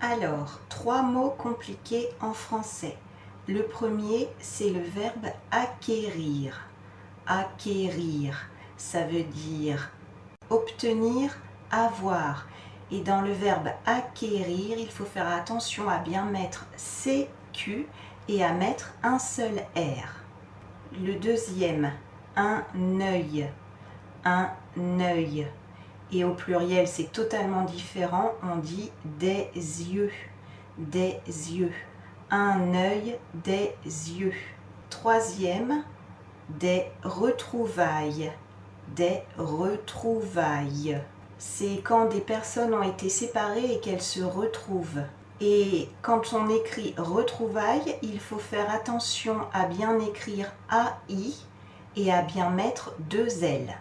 Alors, trois mots compliqués en français. Le premier, c'est le verbe acquérir. Acquérir, ça veut dire obtenir, avoir. Et dans le verbe acquérir, il faut faire attention à bien mettre CQ et à mettre un seul R. Le deuxième, un œil. Un œil. Et au pluriel, c'est totalement différent. On dit des yeux. Des yeux. Un œil, des yeux. Troisième, des retrouvailles. Des retrouvailles. C'est quand des personnes ont été séparées et qu'elles se retrouvent. Et quand on écrit retrouvailles, il faut faire attention à bien écrire AI et à bien mettre deux L.